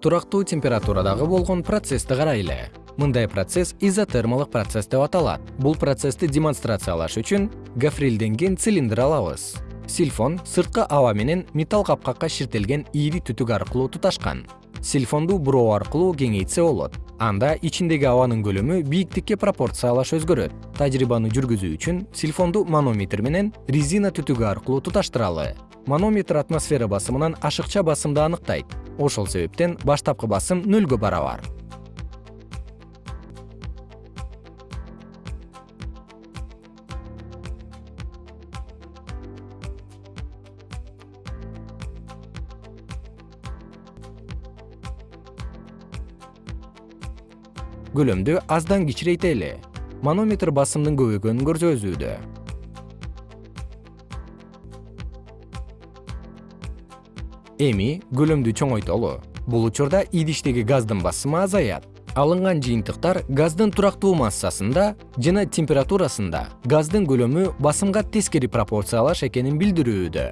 турактуу температурадагы болгон процессти карайлы. Мындай процесс изотермалык процесс деп аталат. Бул процессти демонстрациялаш үчүн гофрилденген цилиндр алабыз. Сильфон сырткы аба менен металл капкакка ширтелген ийри түтүк аркылуу туташкан. Сильфонду буроо аркылуу кеңейтсе болот. Анда ичиндеги абанын көлөмү бийиктикке пропорциялаш өзгөрөт. Тажрыйбаны жүргүзүү үчүн сильфонду манометр менен резина түтүгү аркылуу туташтыралы. Манометр атмосфера басымынан ашыкча басымды аныктайт ошол себептен баштапкы басым нөлгө барабар. Көлөмдү аздан кичирейтели манометр басымдын көбөйгөнүн көрсөтүүдө эми көлөмдү чоңойтолу. Бул учурда идиштеги газдын басымы азаят. Алынган жыйынтыктар газдын турактуу массасында жана температурасында газдын көлөмү басымга тескери пропорциялаш экенин билдирүүдө